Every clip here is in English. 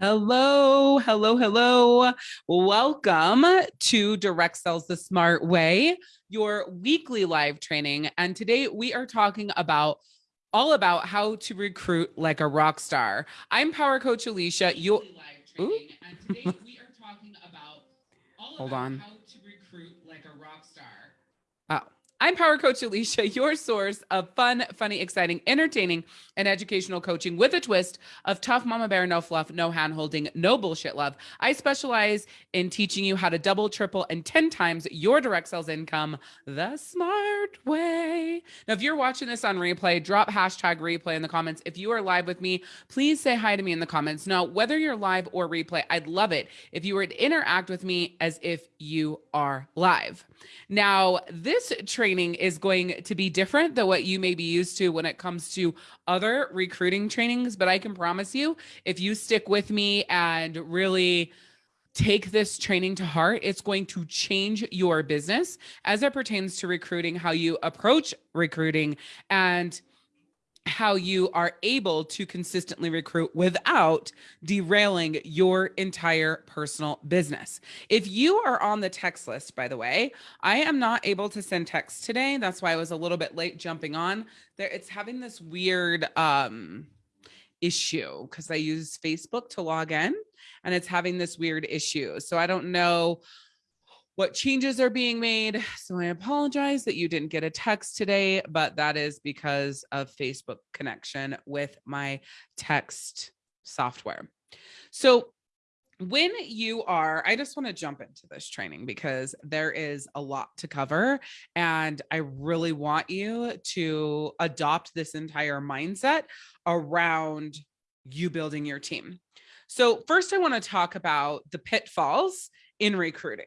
Hello, hello, hello. Welcome to Direct Sales the Smart Way, your weekly live training. And today we are talking about all about how to recruit like a rock star. I'm Power Coach Alicia. You and today we are talking about all Hold on. how to recruit like a rock star. I'm Power Coach Alicia, your source of fun, funny, exciting, entertaining, and educational coaching with a twist of tough mama bear, no fluff, no hand holding, no bullshit love. I specialize in teaching you how to double, triple, and 10 times your direct sales income the smart way. Now, if you're watching this on replay, drop hashtag replay in the comments. If you are live with me, please say hi to me in the comments. Now, whether you're live or replay, I'd love it if you were to interact with me as if you are live. Now, this training training is going to be different than what you may be used to when it comes to other recruiting trainings. But I can promise you, if you stick with me and really take this training to heart, it's going to change your business as it pertains to recruiting, how you approach recruiting, and how you are able to consistently recruit without derailing your entire personal business. If you are on the text list, by the way, I am not able to send text today. That's why I was a little bit late jumping on there. It's having this weird, um, issue because I use Facebook to log in and it's having this weird issue. So I don't know what changes are being made. So I apologize that you didn't get a text today, but that is because of Facebook connection with my text software. So when you are, I just want to jump into this training because there is a lot to cover. And I really want you to adopt this entire mindset around you building your team. So first I want to talk about the pitfalls in recruiting.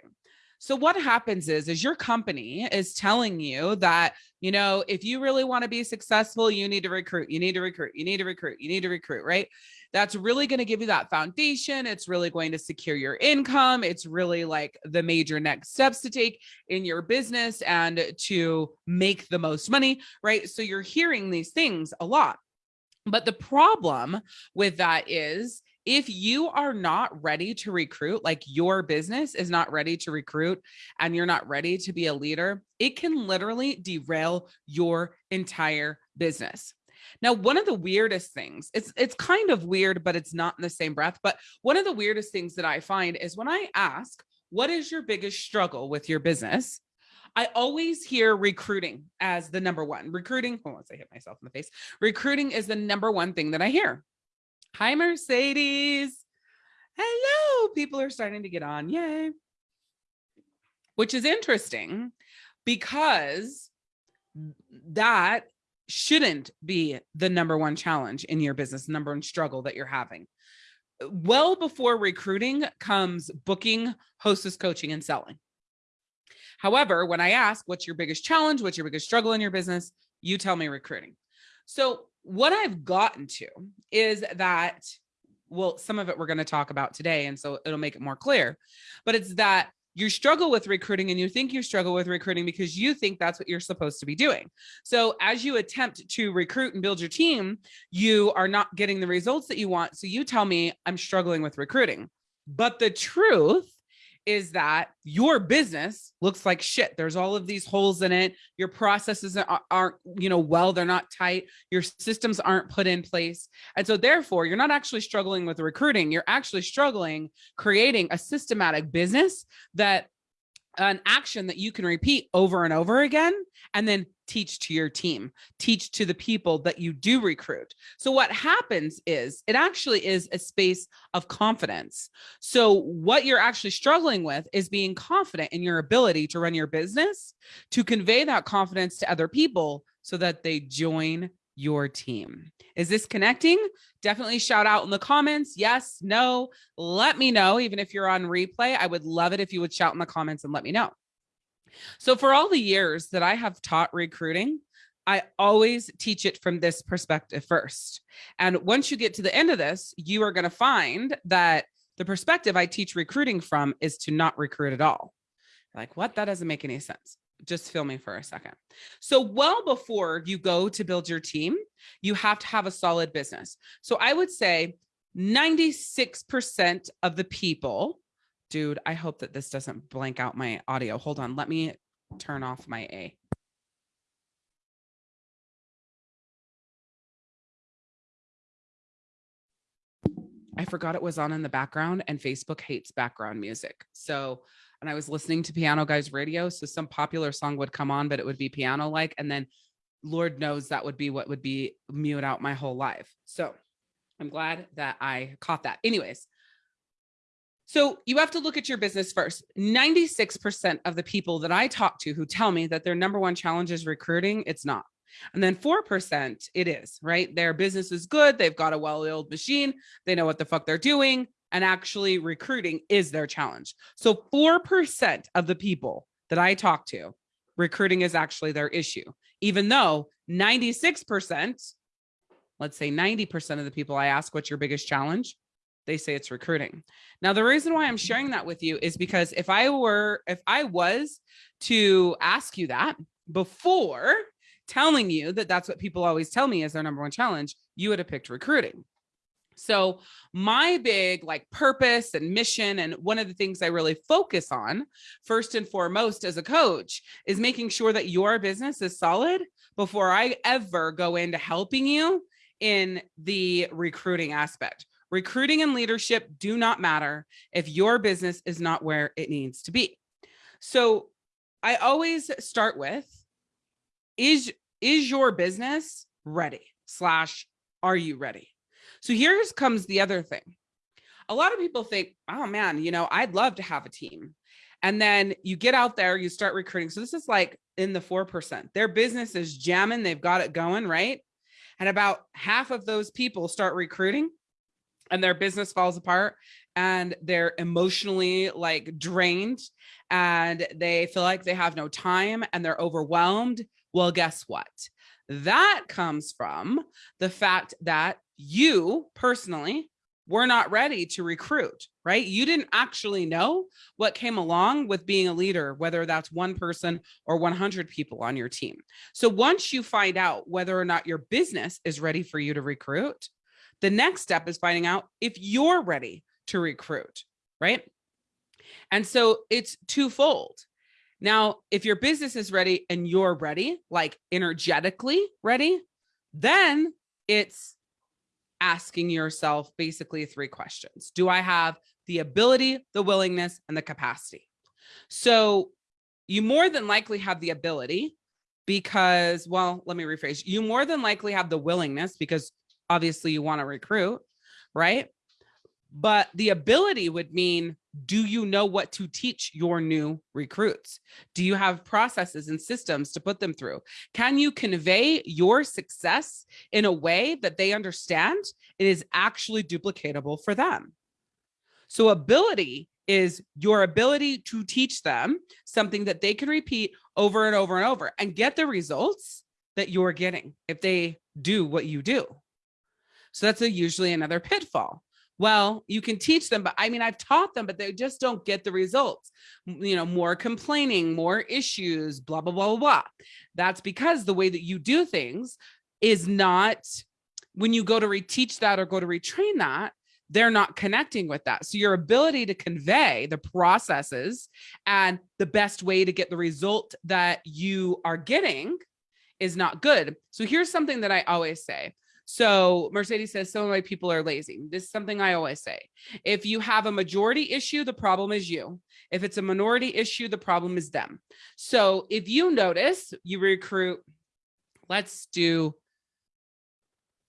So what happens is, is your company is telling you that, you know, if you really want to be successful, you need to recruit, you need to recruit, you need to recruit, you need to recruit, right? That's really going to give you that foundation. It's really going to secure your income. It's really like the major next steps to take in your business and to make the most money, right? So you're hearing these things a lot. But the problem with that is if you are not ready to recruit, like your business is not ready to recruit and you're not ready to be a leader, it can literally derail your entire business. Now, one of the weirdest things, it's it's kind of weird, but it's not in the same breath. But one of the weirdest things that I find is when I ask, what is your biggest struggle with your business? I always hear recruiting as the number one. Recruiting, oh, hold on, I hit myself in the face. Recruiting is the number one thing that I hear. Hi, Mercedes. Hello. People are starting to get on. Yay. Which is interesting because that shouldn't be the number one challenge in your business, number one struggle that you're having. Well before recruiting comes booking, hostess coaching, and selling. However, when I ask what's your biggest challenge, what's your biggest struggle in your business, you tell me recruiting. So what I've gotten to is that, well, some of it we're going to talk about today. And so it'll make it more clear, but it's that you struggle with recruiting and you think you struggle with recruiting because you think that's what you're supposed to be doing. So as you attempt to recruit and build your team, you are not getting the results that you want. So you tell me I'm struggling with recruiting. But the truth is that your business looks like shit. There's all of these holes in it. Your processes aren't, you know, well, they're not tight. Your systems aren't put in place. And so therefore you're not actually struggling with recruiting. You're actually struggling creating a systematic business that an action that you can repeat over and over again and then teach to your team, teach to the people that you do recruit. So what happens is it actually is a space of confidence. So what you're actually struggling with is being confident in your ability to run your business, to convey that confidence to other people so that they join your team. Is this connecting? Definitely shout out in the comments. Yes, no, let me know. Even if you're on replay, I would love it if you would shout in the comments and let me know. So for all the years that I have taught recruiting, I always teach it from this perspective first. And once you get to the end of this, you are going to find that the perspective I teach recruiting from is to not recruit at all. Like, what? That doesn't make any sense. Just feel me for a second. So well before you go to build your team, you have to have a solid business. So I would say 96% of the people, dude, I hope that this doesn't blank out my audio. Hold on, let me turn off my A. I forgot it was on in the background and Facebook hates background music. So, and I was listening to Piano Guys radio. So some popular song would come on, but it would be piano like, and then Lord knows that would be what would be mute out my whole life. So I'm glad that I caught that. Anyways, so you have to look at your business first. 96% of the people that I talk to who tell me that their number one challenge is recruiting, it's not. And then 4% it is, right? Their business is good. They've got a well-oiled machine. They know what the fuck they're doing. And actually recruiting is their challenge. So 4% of the people that I talk to, recruiting is actually their issue, even though 96%, let's say 90% of the people I ask, what's your biggest challenge? They say it's recruiting. Now, the reason why I'm sharing that with you is because if I were, if I was to ask you that before telling you that that's what people always tell me is their number one challenge, you would have picked recruiting. So my big like purpose and mission and one of the things I really focus on first and foremost as a coach is making sure that your business is solid before I ever go into helping you in the recruiting aspect. Recruiting and leadership do not matter if your business is not where it needs to be. So I always start with is is your business ready slash are you ready so here comes the other thing. A lot of people think oh man you know i'd love to have a team. And then you get out there you start recruiting. So this is like in the four percent. Their business is jamming they've got it going right? And about half of those people start recruiting and their business falls apart and they're emotionally like drained and they feel like they have no time and they're overwhelmed. Well, guess what? That comes from the fact that you personally were not ready to recruit, right? You didn't actually know what came along with being a leader, whether that's one person or 100 people on your team. So once you find out whether or not your business is ready for you to recruit, the next step is finding out if you're ready to recruit, right? And so it's twofold. Now, if your business is ready and you're ready, like energetically ready, then it's asking yourself basically three questions. Do I have the ability, the willingness, and the capacity? So you more than likely have the ability because, well, let me rephrase. You more than likely have the willingness because obviously you want to recruit, right? But the ability would mean do you know what to teach your new recruits? Do you have processes and systems to put them through? Can you convey your success in a way that they understand it is actually duplicatable for them? So ability is your ability to teach them something that they can repeat over and over and over and get the results that you're getting if they do what you do. So that's a, usually another pitfall well, you can teach them, but I mean, I've taught them, but they just don't get the results. You know, more complaining, more issues, blah, blah, blah, blah, blah. That's because the way that you do things is not when you go to reteach that or go to retrain that, they're not connecting with that. So your ability to convey the processes and the best way to get the result that you are getting is not good. So here's something that I always say. So Mercedes says some of my people are lazy. This is something I always say. If you have a majority issue, the problem is you. If it's a minority issue, the problem is them. So if you notice you recruit, let's do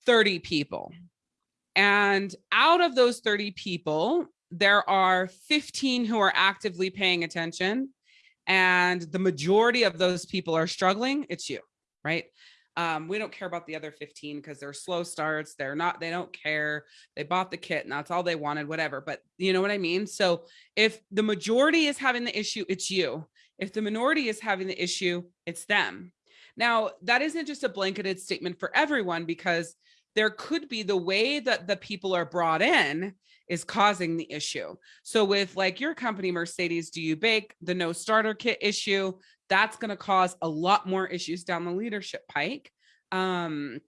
30 people. And out of those 30 people, there are 15 who are actively paying attention. And the majority of those people are struggling. It's you, right? Um, we don't care about the other 15 because they're slow starts. They're not, they don't care. They bought the kit and that's all they wanted, whatever. But you know what I mean? So if the majority is having the issue, it's you. If the minority is having the issue, it's them. Now, that isn't just a blanketed statement for everyone because there could be the way that the people are brought in is causing the issue. So with like your company, Mercedes, do you bake the no starter kit issue? That's going to cause a lot more issues down the leadership pike. Um,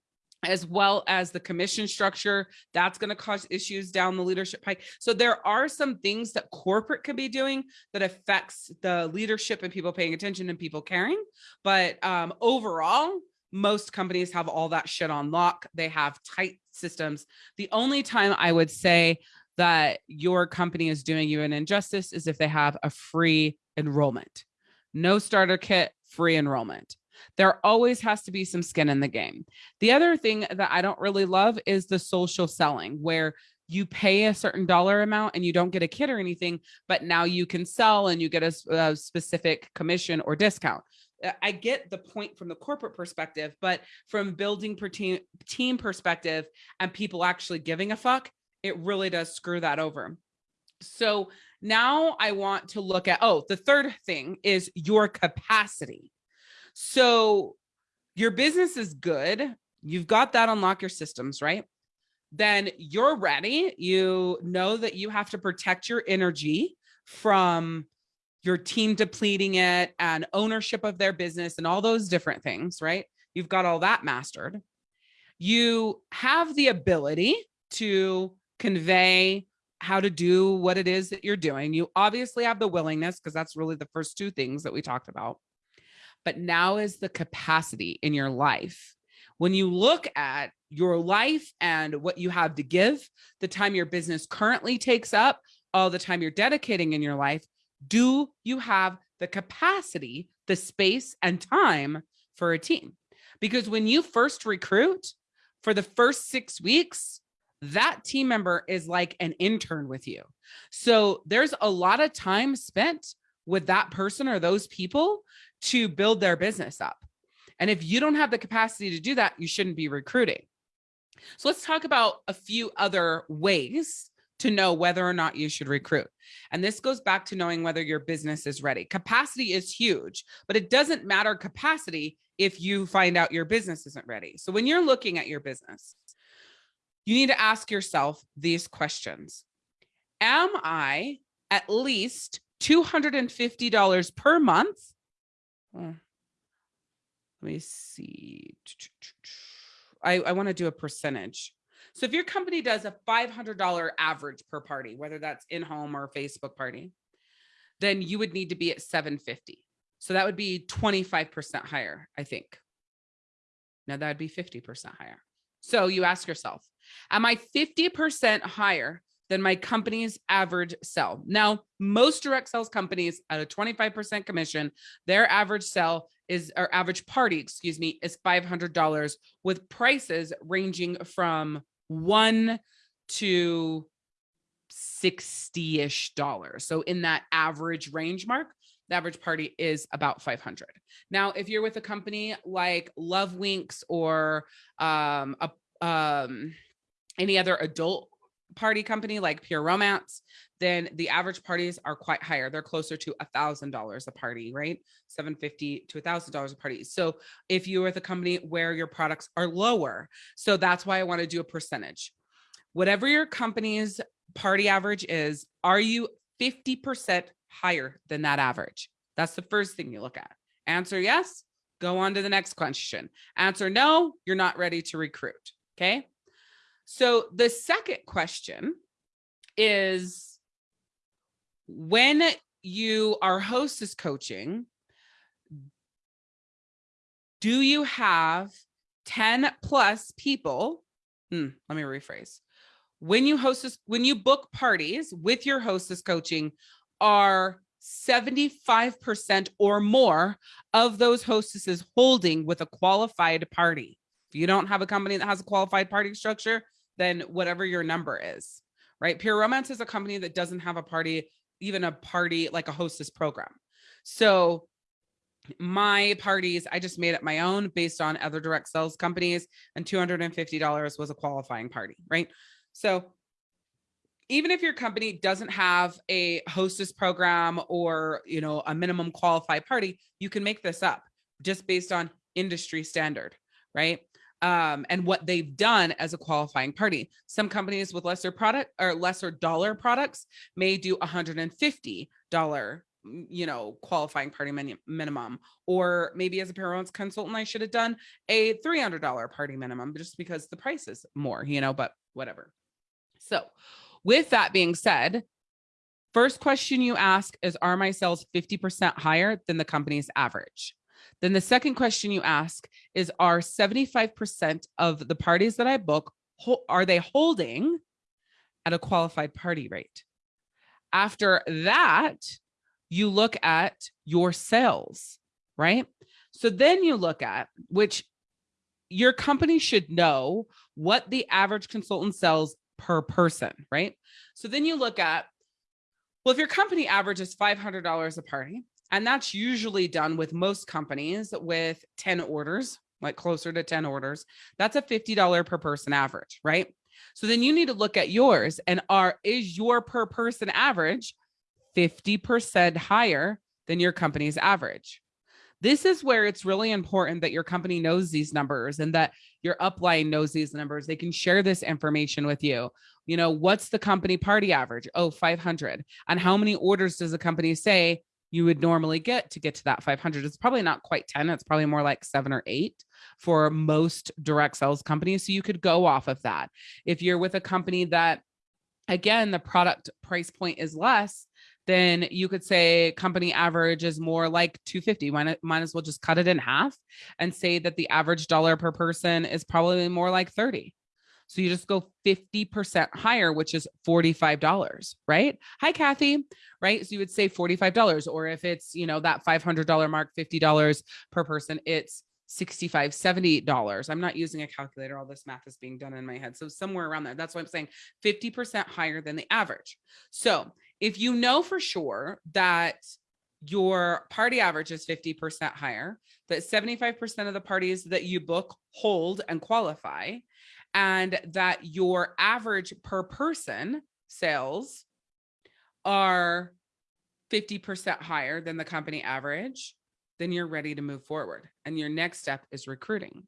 as well as the commission structure that's going to cause issues down the leadership pike so there are some things that corporate could be doing that affects the leadership and people paying attention and people caring but um, overall most companies have all that shit on lock they have tight systems the only time i would say that your company is doing you an injustice is if they have a free enrollment no starter kit free enrollment there always has to be some skin in the game. The other thing that I don't really love is the social selling where you pay a certain dollar amount and you don't get a kit or anything, but now you can sell and you get a, a specific commission or discount. Uh, I get the point from the corporate perspective, but from building per team, team perspective and people actually giving a fuck, it really does screw that over. So now I want to look at, oh, the third thing is your capacity. So your business is good. You've got that unlock your systems, right? Then you're ready. You know that you have to protect your energy from your team depleting it and ownership of their business and all those different things, right? You've got all that mastered. You have the ability to convey how to do what it is that you're doing. You obviously have the willingness because that's really the first two things that we talked about but now is the capacity in your life. When you look at your life and what you have to give, the time your business currently takes up, all the time you're dedicating in your life, do you have the capacity, the space and time for a team? Because when you first recruit for the first six weeks, that team member is like an intern with you. So there's a lot of time spent with that person or those people to build their business up. And if you don't have the capacity to do that, you shouldn't be recruiting. So let's talk about a few other ways to know whether or not you should recruit. And this goes back to knowing whether your business is ready. Capacity is huge, but it doesn't matter capacity if you find out your business isn't ready. So when you're looking at your business, you need to ask yourself these questions. Am I at least $250 per month hmm. let me see. I, I want to do a percentage. So if your company does a $500 average per party, whether that's in-home or Facebook party, then you would need to be at 750. So that would be 25% higher, I think. Now that would be 50% higher. So you ask yourself, am I 50% higher than my company's average sell. Now, most direct sales companies at a 25% commission, their average sell is or average party, excuse me, is $500 with prices ranging from 1 to 60-ish dollars. So in that average range mark, the average party is about 500. Now, if you're with a company like Love Winks or um, a, um, any other adult party company like Pure Romance, then the average parties are quite higher. They're closer to a thousand dollars a party, right? 750 to a thousand dollars a party. So if you're with a company where your products are lower, so that's why I want to do a percentage. Whatever your company's party average is, are you 50% higher than that average? That's the first thing you look at. Answer yes, go on to the next question. Answer no, you're not ready to recruit. Okay. So the second question is when you are hostess coaching, do you have 10 plus people? Hmm, let me rephrase. When you hostess, when you book parties with your hostess coaching, are 75% or more of those hostesses holding with a qualified party. If you don't have a company that has a qualified party structure, than whatever your number is, right? Pure Romance is a company that doesn't have a party, even a party like a hostess program. So my parties, I just made it my own based on other direct sales companies and $250 was a qualifying party, right? So even if your company doesn't have a hostess program or, you know, a minimum qualified party, you can make this up just based on industry standard, right? Um, and what they've done as a qualifying party. Some companies with lesser product or lesser dollar products may do $150 you know, qualifying party min minimum, or maybe as a Pure Romance consultant, I should have done a $300 party minimum just because the price is more, you know, but whatever. So with that being said, first question you ask is, are my sales 50% higher than the company's average? Then the second question you ask is, are 75% of the parties that I book, are they holding at a qualified party rate? After that, you look at your sales, right? So then you look at which your company should know what the average consultant sells per person, right? So then you look at, well, if your company averages $500 a party, and that's usually done with most companies with 10 orders, like closer to 10 orders, that's a $50 per person average, right? So then you need to look at yours and are, is your per person average 50% higher than your company's average? This is where it's really important that your company knows these numbers and that your upline knows these numbers. They can share this information with you. You know, what's the company party average? Oh, 500. And how many orders does a company say you would normally get to get to that 500? It's probably not quite 10. It's probably more like seven or eight for most direct sales companies. So you could go off of that. If you're with a company that, again, the product price point is less, then you could say company average is more like 250. Might, might as well just cut it in half and say that the average dollar per person is probably more like 30. So you just go 50% higher, which is $45, right? Hi, Kathy, right? So you would say $45, or if it's, you know, that $500 mark, $50 per person, it's 65 70 dollars i'm not using a calculator all this math is being done in my head so somewhere around there that's why i'm saying 50 percent higher than the average so if you know for sure that your party average is 50% higher, that 75% of the parties that you book hold and qualify, and that your average per person sales are 50% higher than the company average, then you're ready to move forward. And your next step is recruiting.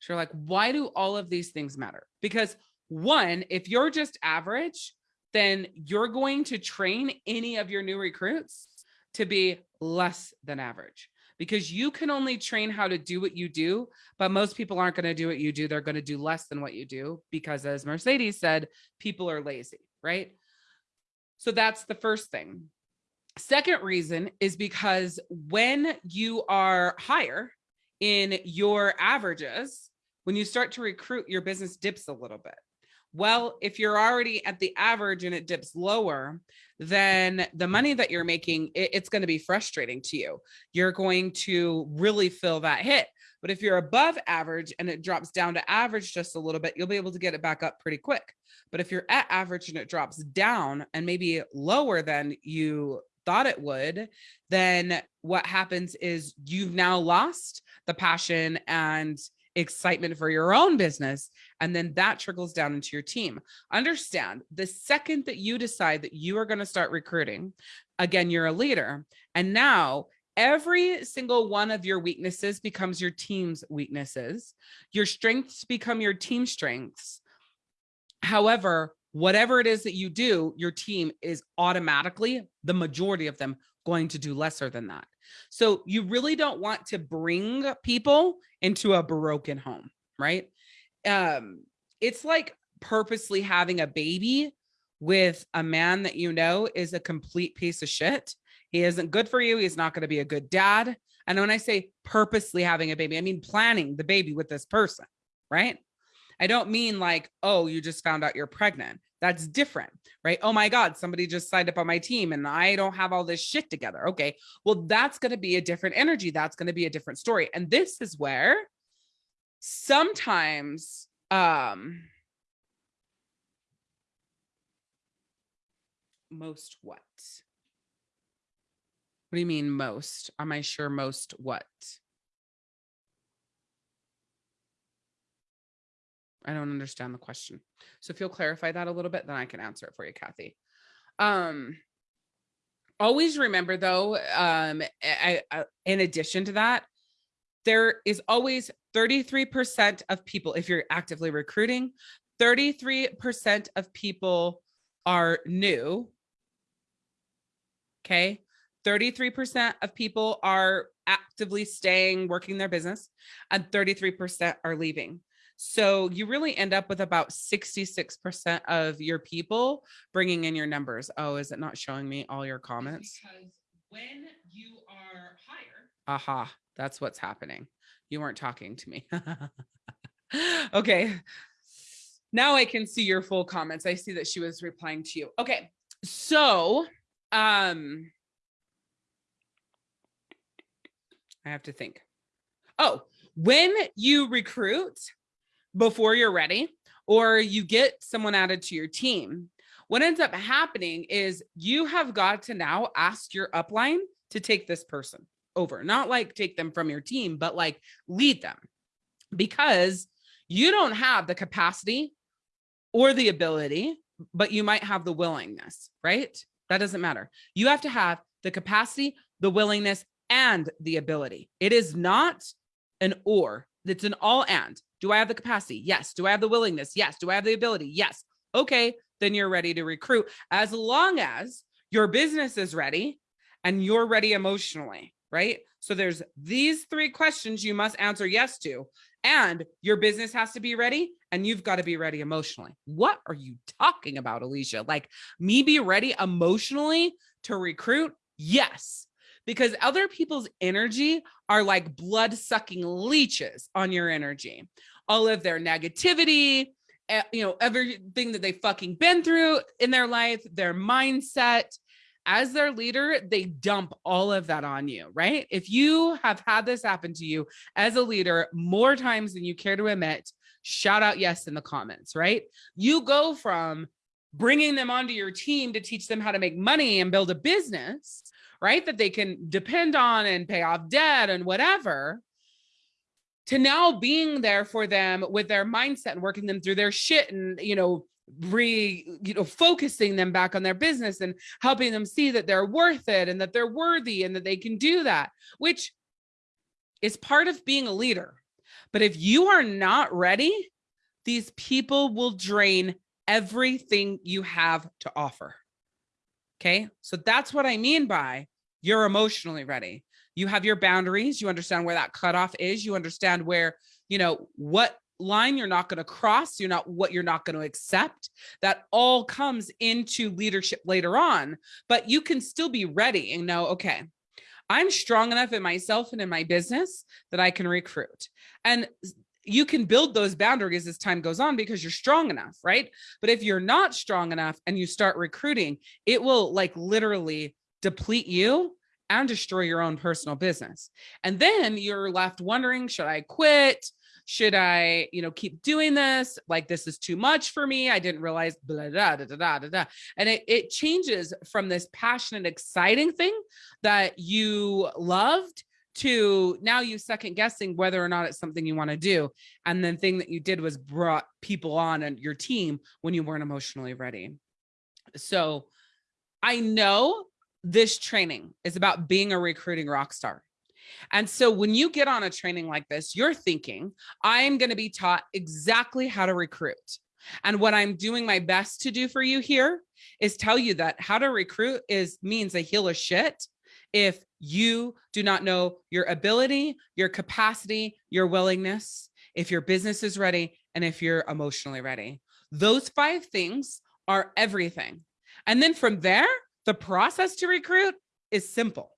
So you're like, why do all of these things matter? Because one, if you're just average, then you're going to train any of your new recruits to be less than average because you can only train how to do what you do, but most people aren't going to do what you do. They're going to do less than what you do because as Mercedes said, people are lazy, right? So that's the first thing. Second reason is because when you are higher in your averages, when you start to recruit, your business dips a little bit. Well, if you're already at the average and it dips lower, then the money that you're making, it, it's going to be frustrating to you. You're going to really feel that hit. But if you're above average and it drops down to average just a little bit, you'll be able to get it back up pretty quick. But if you're at average and it drops down and maybe lower than you thought it would, then what happens is you've now lost the passion and excitement for your own business. And then that trickles down into your team. Understand the second that you decide that you are going to start recruiting, again, you're a leader. And now every single one of your weaknesses becomes your team's weaknesses. Your strengths become your team strengths. However, whatever it is that you do, your team is automatically, the majority of them, going to do lesser than that. So you really don't want to bring people into a broken home, right? Um, it's like purposely having a baby with a man that you know is a complete piece of shit. He isn't good for you. He's not going to be a good dad. And when I say purposely having a baby, I mean planning the baby with this person, right? I don't mean like, oh, you just found out you're pregnant. That's different, right? Oh my God, somebody just signed up on my team and I don't have all this shit together. Okay, well, that's going to be a different energy. That's going to be a different story. And this is where sometimes, um, most what? What do you mean most? Am I sure most what? I don't understand the question. So if you'll clarify that a little bit, then I can answer it for you, Kathy. Um, always remember though, um, I, I, in addition to that, there is always 33% of people, if you're actively recruiting, 33% of people are new. Okay. 33% of people are actively staying, working their business, and 33% are leaving. So you really end up with about 66% of your people bringing in your numbers. Oh, is it not showing me all your comments? Because when you are higher. Aha, that's what's happening. You weren't talking to me. okay. Now I can see your full comments. I see that she was replying to you. Okay. So, um, I have to think. Oh, when you recruit before you're ready or you get someone added to your team, what ends up happening is you have got to now ask your upline to take this person over, not like take them from your team, but like lead them because you don't have the capacity or the ability, but you might have the willingness, right? That doesn't matter. You have to have the capacity, the willingness, and the ability. It is not an or, it's an all and. Do I have the capacity? Yes. Do I have the willingness? Yes. Do I have the ability? Yes. Okay, then you're ready to recruit as long as your business is ready and you're ready emotionally, right? So there's these three questions you must answer yes to, and your business has to be ready and you've got to be ready emotionally. What are you talking about, Alicia? Like me be ready emotionally to recruit? Yes because other people's energy are like blood sucking leeches on your energy. All of their negativity, eh, you know, everything that they fucking been through in their life, their mindset, as their leader, they dump all of that on you, right? If you have had this happen to you as a leader more times than you care to admit, shout out yes in the comments, right? You go from bringing them onto your team to teach them how to make money and build a business right? That they can depend on and pay off debt and whatever to now being there for them with their mindset and working them through their shit and, you know, re, you know, focusing them back on their business and helping them see that they're worth it and that they're worthy and that they can do that, which is part of being a leader. But if you are not ready, these people will drain everything you have to offer. Okay. So that's what I mean by you're emotionally ready. You have your boundaries. You understand where that cutoff is. You understand where, you know, what line you're not going to cross. You're not what you're not going to accept. That all comes into leadership later on, but you can still be ready and know, okay, I'm strong enough in myself and in my business that I can recruit. And you can build those boundaries as time goes on because you're strong enough, right? But if you're not strong enough and you start recruiting, it will like literally deplete you and destroy your own personal business. And then you're left wondering, should I quit? Should I, you know, keep doing this? Like, this is too much for me. I didn't realize blah, da, da, da, da, da. And it, it changes from this passionate, exciting thing that you loved to now you second guessing whether or not it's something you want to do. And then thing that you did was brought people on and your team when you weren't emotionally ready. So I know this training is about being a recruiting rock star. And so when you get on a training like this, you're thinking, I am going to be taught exactly how to recruit. And what I'm doing my best to do for you here is tell you that how to recruit is means a heal of shit if you do not know your ability, your capacity, your willingness, if your business is ready, and if you're emotionally ready. Those five things are everything. And then from there, the process to recruit is simple.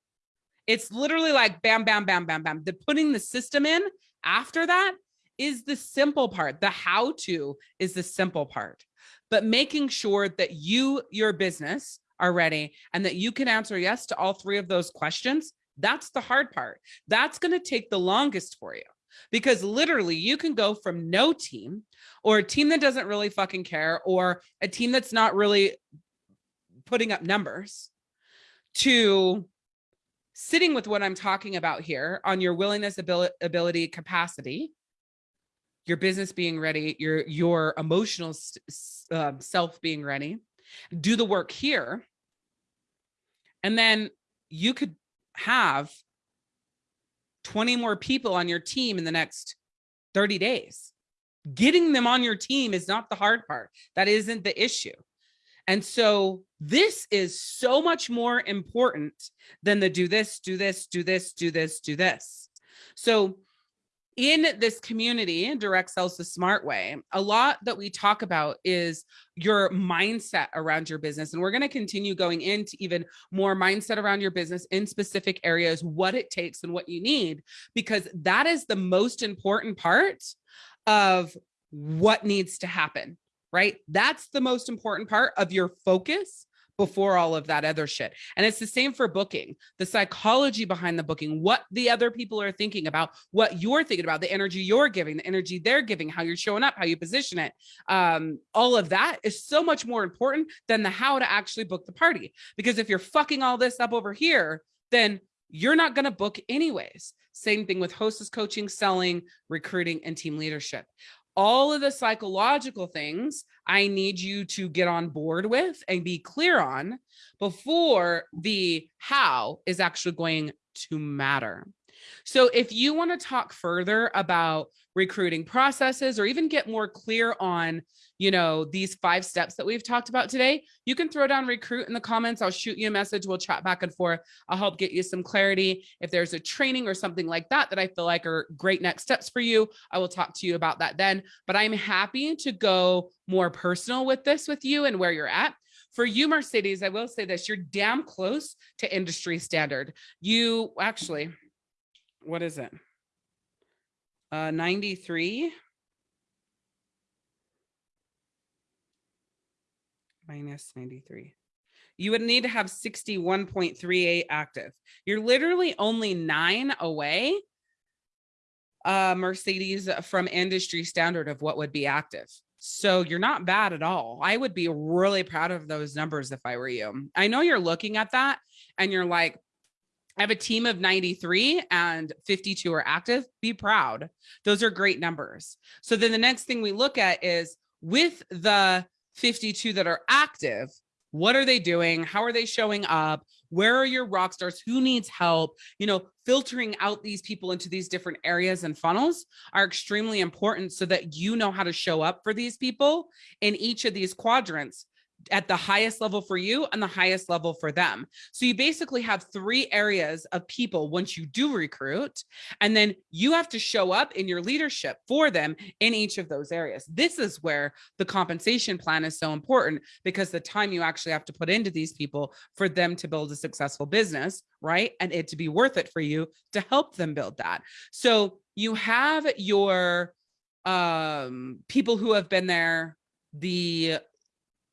It's literally like bam, bam, bam, bam, bam. The putting the system in after that is the simple part. The how to is the simple part. But making sure that you, your business, are ready and that you can answer yes to all three of those questions, that's the hard part. That's going to take the longest for you because literally you can go from no team or a team that doesn't really fucking care or a team that's not really putting up numbers to sitting with what I'm talking about here on your willingness, ability, ability capacity, your business being ready, your, your emotional uh, self being ready, do the work here and then you could have 20 more people on your team in the next 30 days. Getting them on your team is not the hard part. That isn't the issue. And so This is so much more important than the do this, do this, do this, do this, do this. So in this community, Direct Sales the Smart Way, a lot that we talk about is your mindset around your business. And we're going to continue going into even more mindset around your business in specific areas, what it takes and what you need, because that is the most important part of what needs to happen, right? That's the most important part of your focus before all of that other shit. And it's the same for booking, the psychology behind the booking, what the other people are thinking about, what you're thinking about, the energy you're giving, the energy they're giving, how you're showing up, how you position it. Um, all of that is so much more important than the how to actually book the party. Because if you're fucking all this up over here, then you're not going to book anyways. Same thing with hostess coaching, selling, recruiting, and team leadership all of the psychological things I need you to get on board with and be clear on before the how is actually going to matter. So if you want to talk further about recruiting processes or even get more clear on, you know, these five steps that we've talked about today, you can throw down recruit in the comments. I'll shoot you a message. We'll chat back and forth. I'll help get you some clarity. If there's a training or something like that that I feel like are great next steps for you, I will talk to you about that then. But I'm happy to go more personal with this with you and where you're at. For you, Mercedes, I will say this, you're damn close to industry standard. You actually, what is it? Uh, 93 minus 93. You would need to have 61.38 active. You're literally only nine away, uh, Mercedes, from industry standard of what would be active. So you're not bad at all. I would be really proud of those numbers if I were you. I know you're looking at that and you're like, I have a team of 93 and 52 are active. Be proud. Those are great numbers. So then the next thing we look at is with the 52 that are active, what are they doing? How are they showing up? Where are your rock stars? Who needs help? You know, filtering out these people into these different areas and funnels are extremely important so that you know how to show up for these people in each of these quadrants at the highest level for you and the highest level for them. So you basically have three areas of people once you do recruit, and then you have to show up in your leadership for them in each of those areas. This is where the compensation plan is so important because the time you actually have to put into these people for them to build a successful business, right? And it to be worth it for you to help them build that. So you have your um people who have been there the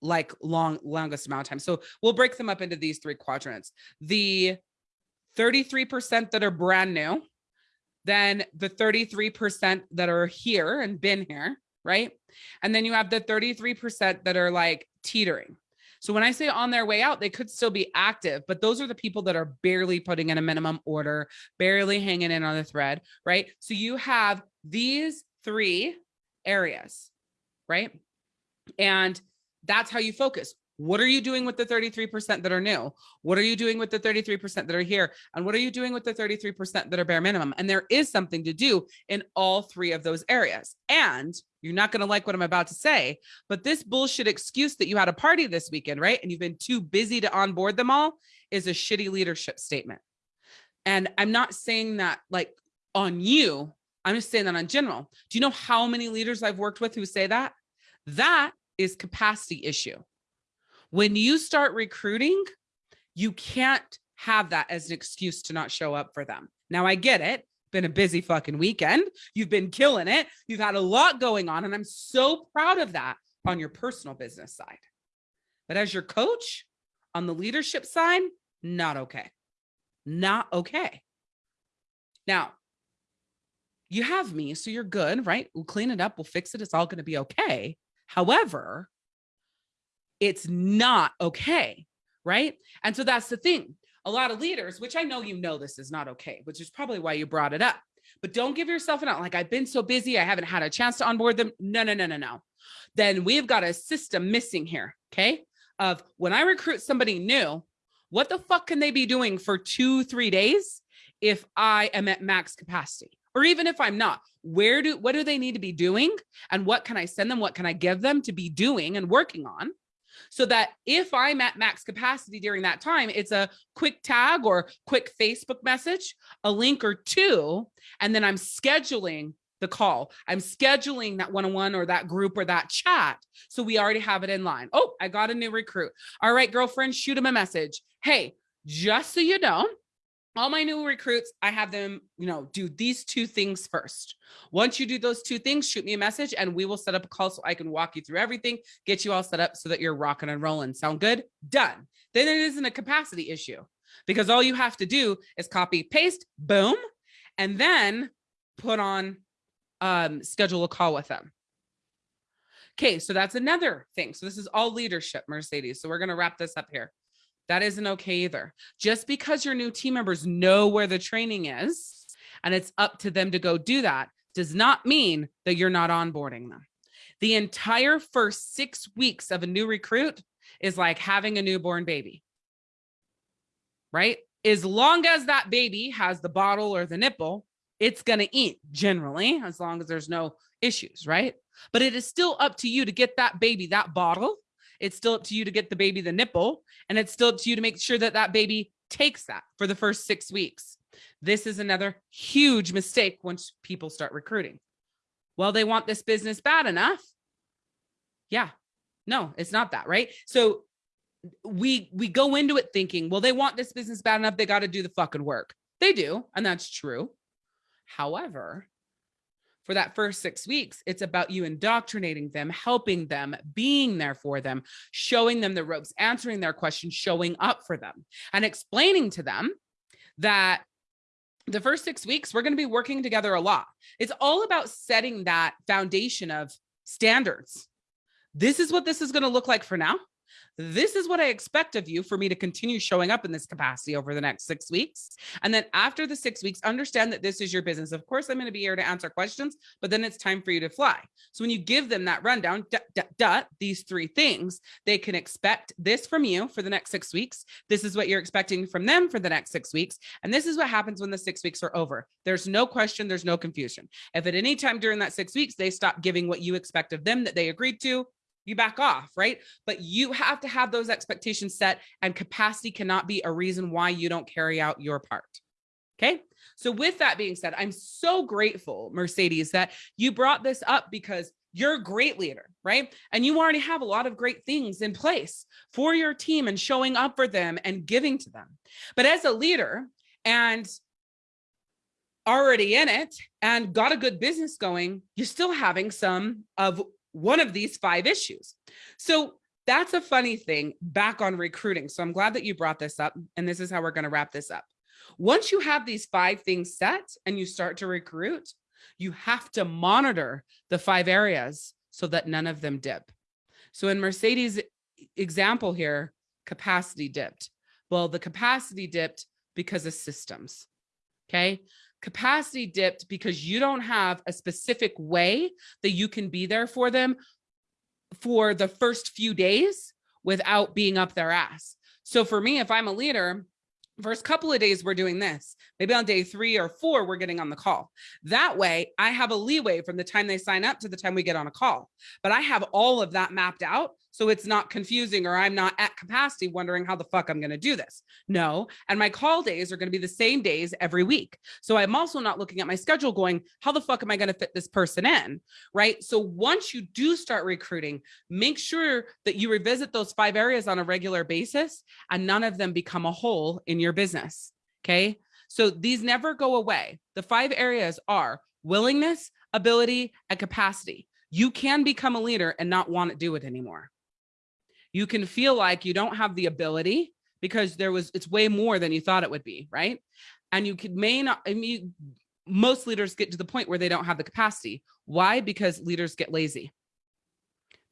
like long longest amount of time. So we'll break them up into these three quadrants. The 33% that are brand new, then the 33% that are here and been here, right? And then you have the 33% that are like teetering. So when I say on their way out, they could still be active, but those are the people that are barely putting in a minimum order, barely hanging in on the thread, right? So you have these three areas, right? And that's how you focus. What are you doing with the 33% that are new? What are you doing with the 33% that are here? And what are you doing with the 33% that are bare minimum? And there is something to do in all three of those areas. And you're not going to like what I'm about to say, but this bullshit excuse that you had a party this weekend, right? And you've been too busy to onboard them all is a shitty leadership statement. And I'm not saying that like on you, I'm just saying that on general. Do you know how many leaders I've worked with who say that? That is capacity issue. When you start recruiting, you can't have that as an excuse to not show up for them. Now I get it. Been a busy fucking weekend. You've been killing it. You've had a lot going on and I'm so proud of that on your personal business side. But as your coach on the leadership side, not okay. Not okay. Now, you have me, so you're good, right? We'll clean it up. We'll fix it. It's all going to be okay. However, it's not okay, right? And so that's the thing. A lot of leaders, which I know you know this is not okay, which is probably why you brought it up. But don't give yourself an out like I've been so busy, I haven't had a chance to onboard them. No, no, no, no, no. Then we've got a system missing here, okay? Of when I recruit somebody new, what the fuck can they be doing for two, three days if I am at max capacity? Or even if I'm not, where do, what do they need to be doing? And what can I send them? What can I give them to be doing and working on so that if I'm at max capacity during that time, it's a quick tag or quick Facebook message, a link or two, and then I'm scheduling the call. I'm scheduling that one-on-one or that group or that chat. So we already have it in line. Oh, I got a new recruit. All right, girlfriend, shoot him a message. Hey, just so you know, all my new recruits, I have them, you know, do these two things first. Once you do those two things, shoot me a message and we will set up a call so I can walk you through everything, get you all set up so that you're rocking and rolling. Sound good? Done. Then it isn't a capacity issue because all you have to do is copy, paste, boom, and then put on, um, schedule a call with them. Okay, so that's another thing. So this is all leadership, Mercedes. So we're going to wrap this up here. That isn't okay either. Just because your new team members know where the training is and it's up to them to go do that does not mean that you're not onboarding them. The entire first six weeks of a new recruit is like having a newborn baby, right? As long as that baby has the bottle or the nipple, it's going to eat generally, as long as there's no issues, right? But it is still up to you to get that baby that bottle it's still up to you to get the baby the nipple and it's still up to you to make sure that that baby takes that for the first six weeks. This is another huge mistake once people start recruiting. Well, they want this business bad enough. Yeah, no, it's not that, right? So we we go into it thinking, well, they want this business bad enough. They got to do the fucking work. They do, and that's true. However, for that first six weeks, it's about you indoctrinating them, helping them, being there for them, showing them the ropes, answering their questions, showing up for them, and explaining to them that the first six weeks, we're going to be working together a lot. It's all about setting that foundation of standards. This is what this is going to look like for now this is what I expect of you for me to continue showing up in this capacity over the next six weeks. And then after the six weeks, understand that this is your business. Of course, I'm going to be here to answer questions, but then it's time for you to fly. So when you give them that rundown, dot, dot, dot, these three things, they can expect this from you for the next six weeks. This is what you're expecting from them for the next six weeks. And this is what happens when the six weeks are over. There's no question, there's no confusion. If at any time during that six weeks, they stop giving what you expect of them that they agreed to, you back off, right? But you have to have those expectations set and capacity cannot be a reason why you don't carry out your part. Okay. So with that being said, I'm so grateful, Mercedes, that you brought this up because you're a great leader, right? And you already have a lot of great things in place for your team and showing up for them and giving to them. But as a leader and already in it and got a good business going, you're still having some of one of these five issues. So that's a funny thing back on recruiting. So I'm glad that you brought this up. And this is how we're going to wrap this up. Once you have these five things set and you start to recruit, you have to monitor the five areas so that none of them dip. So in Mercedes example here, capacity dipped. Well, the capacity dipped because of systems. Okay capacity dipped because you don't have a specific way that you can be there for them for the first few days without being up their ass. So for me, if I'm a leader, first couple of days we're doing this. Maybe on day three or four we're getting on the call. That way i have a leeway from the time they sign up to the time we get on a call. But i have all of that mapped out so it's not confusing or I'm not at capacity wondering how the fuck I'm going to do this. No. And my call days are going to be the same days every week. So I'm also not looking at my schedule going, how the fuck am I going to fit this person in? Right. So once you do start recruiting, make sure that you revisit those five areas on a regular basis and none of them become a hole in your business. Okay. So these never go away. The five areas are willingness, ability, and capacity. You can become a leader and not want to do it anymore you can feel like you don't have the ability because there was it's way more than you thought it would be right? And you could may not i mean most leaders get to the point where they don't have the capacity. Why? Because leaders get lazy.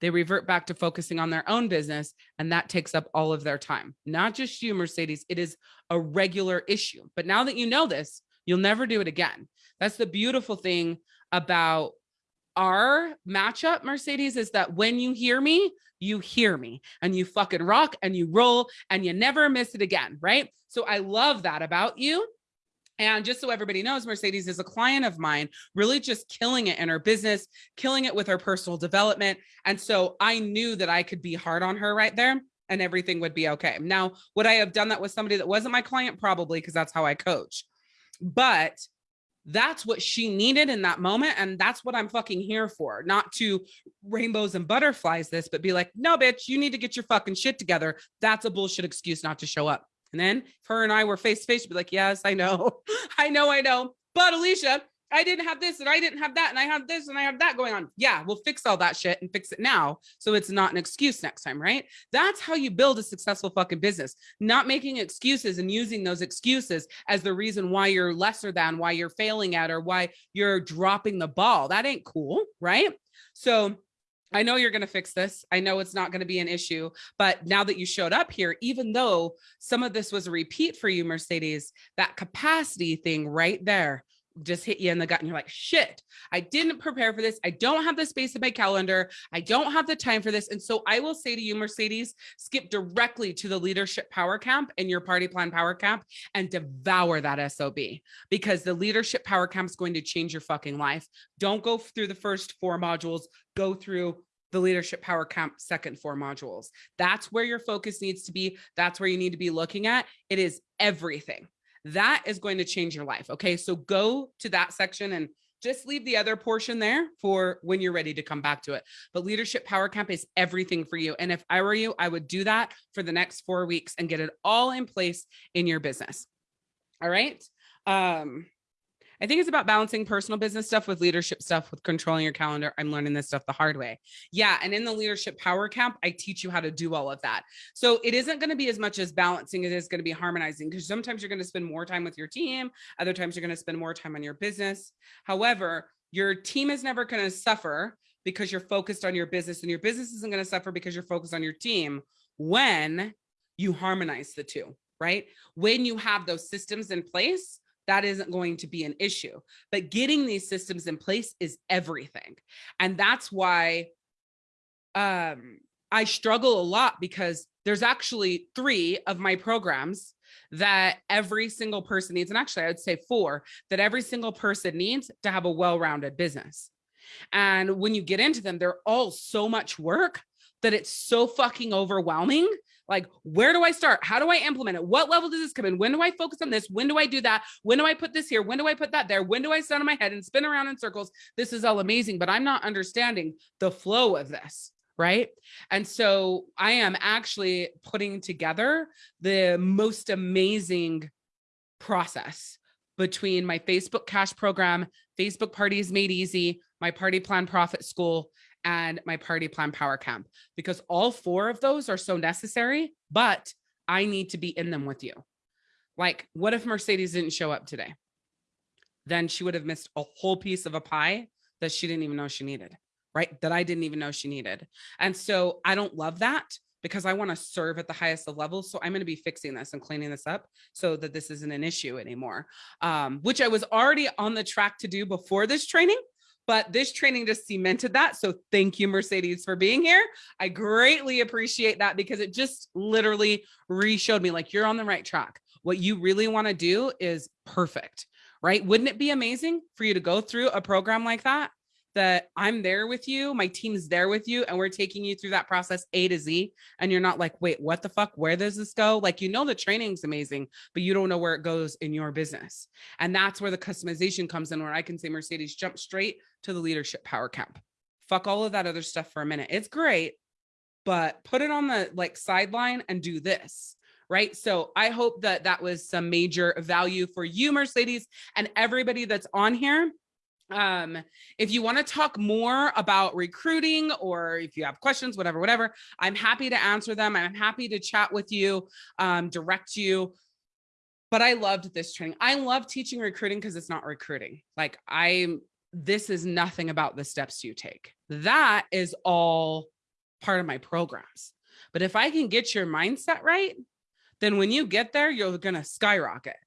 They revert back to focusing on their own business and that takes up all of their time. Not just you mercedes it is a regular issue. But now that you know this you'll never do it again. That's the beautiful thing about our matchup mercedes is that when you hear me you hear me and you fucking rock and you roll and you never miss it again, right? So I love that about you. And just so everybody knows, Mercedes is a client of mine, really just killing it in her business, killing it with her personal development. And so I knew that I could be hard on her right there and everything would be okay. Now, would I have done that with somebody that wasn't my client? Probably because that's how I coach. But that's what she needed in that moment. And that's what I'm fucking here for. Not to rainbows and butterflies this, but be like, no, bitch, you need to get your fucking shit together. That's a bullshit excuse not to show up. And then if her and I were face to face, she'd be like, yes, I know. I know, I know. But Alicia, I didn't have this and I didn't have that and I have this and I have that going on. Yeah, we'll fix all that shit and fix it now. So it's not an excuse next time, right? That's how you build a successful fucking business, not making excuses and using those excuses as the reason why you're lesser than, why you're failing at, or why you're dropping the ball. That ain't cool, right? So I know you're going to fix this. I know it's not going to be an issue, but now that you showed up here, even though some of this was a repeat for you, Mercedes, that capacity thing right there just hit you in the gut and you're like, shit, I didn't prepare for this. I don't have the space in my calendar. I don't have the time for this. And so I will say to you, Mercedes, skip directly to the leadership power camp and your party plan power camp and devour that SOB because the leadership power camp is going to change your fucking life. Don't go through the first four modules, go through the leadership power camp second four modules. That's where your focus needs to be. That's where you need to be looking at. It is everything that is going to change your life. Okay. So go to that section and just leave the other portion there for when you're ready to come back to it. But leadership power camp is everything for you. And if I were you, I would do that for the next four weeks and get it all in place in your business. All right. Um, I think it's about balancing personal business stuff with leadership stuff, with controlling your calendar. I'm learning this stuff the hard way. Yeah. And in the leadership power camp, I teach you how to do all of that. So it isn't going to be as much as balancing, it is going to be harmonizing because sometimes you're going to spend more time with your team. Other times you're going to spend more time on your business. However, your team is never going to suffer because you're focused on your business and your business isn't going to suffer because you're focused on your team when you harmonize the two, right? When you have those systems in place, that isn't going to be an issue. But getting these systems in place is everything. And that's why um, I struggle a lot because there's actually three of my programs that every single person needs. And actually, I would say four that every single person needs to have a well-rounded business. And when you get into them, they're all so much work that it's so fucking overwhelming like, where do I start? How do I implement it? What level does this come in? When do I focus on this? When do I do that? When do I put this here? When do I put that there? When do I stand on my head and spin around in circles? This is all amazing, but I'm not understanding the flow of this right? And so I am actually putting together the most amazing process between my Facebook cash program, Facebook parties made easy, my party plan profit school, and my party plan power camp because all four of those are so necessary, but I need to be in them with you. Like, what if Mercedes didn't show up today? Then she would have missed a whole piece of a pie that she didn't even know she needed, right? That I didn't even know she needed. And so I don't love that because I want to serve at the highest of levels. So I'm going to be fixing this and cleaning this up so that this isn't an issue anymore, um, which I was already on the track to do before this training but this training just cemented that. So thank you, Mercedes, for being here. I greatly appreciate that because it just literally re-showed me like you're on the right track. What you really want to do is perfect, right? Wouldn't it be amazing for you to go through a program like that that I'm there with you, my team's there with you, and we're taking you through that process A to Z. And you're not like, wait, what the fuck? Where does this go? Like, you know, the training's amazing, but you don't know where it goes in your business. And that's where the customization comes in, where I can say, Mercedes, jump straight to the leadership power camp. Fuck all of that other stuff for a minute. It's great, but put it on the like sideline and do this right? So I hope that that was some major value for you, Mercedes, and everybody that's on here um if you want to talk more about recruiting or if you have questions whatever whatever i'm happy to answer them i'm happy to chat with you um direct you. But i loved this training. I love teaching recruiting because it's not recruiting. Like i'm this is nothing about the steps you take. That is all part of my programs. But if i can get your mindset right then when you get there you're to skyrocket.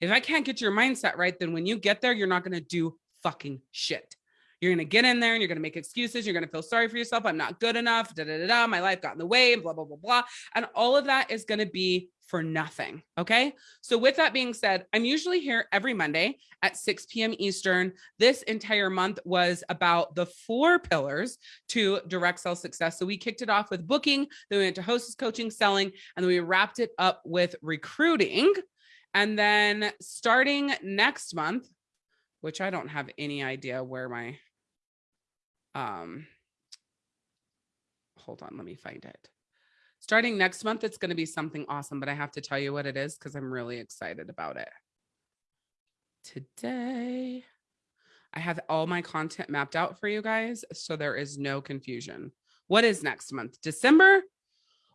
If i can't get your mindset right then when you get there you're not going to do fucking shit. You're going to get in there and you're going to make excuses. You're going to feel sorry for yourself. I'm not good enough. Da, da, da, da. My life got in the way, blah, blah, blah, blah. And all of that is going to be for nothing. Okay. So, with that being said, I'm usually here every Monday at 6 p.m. Eastern. This entire month was about the four pillars to direct sales success. So, we kicked it off with booking, then we went to hostess coaching, selling, and then we wrapped it up with recruiting. And then starting next month, which I don't have any idea where my um hold on let me find it. Starting next month it's going to be something awesome but i have to tell you what it is because i'm really excited about it. Today i have all my content mapped out for you guys so there is no confusion. What is next month? December?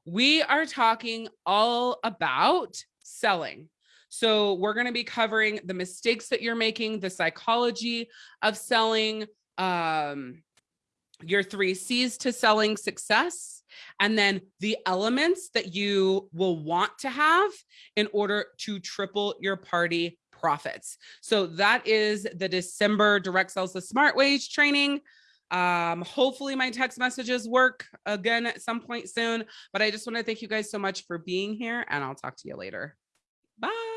We are talking all about selling so we're going to be covering the mistakes that you're making the psychology of selling um your three C's to selling success, and then the elements that you will want to have in order to triple your party profits. So that is the December direct sales the smart way training. Um, hopefully my text messages work again at some point soon, but I just want to thank you guys so much for being here and I'll talk to you later. Bye.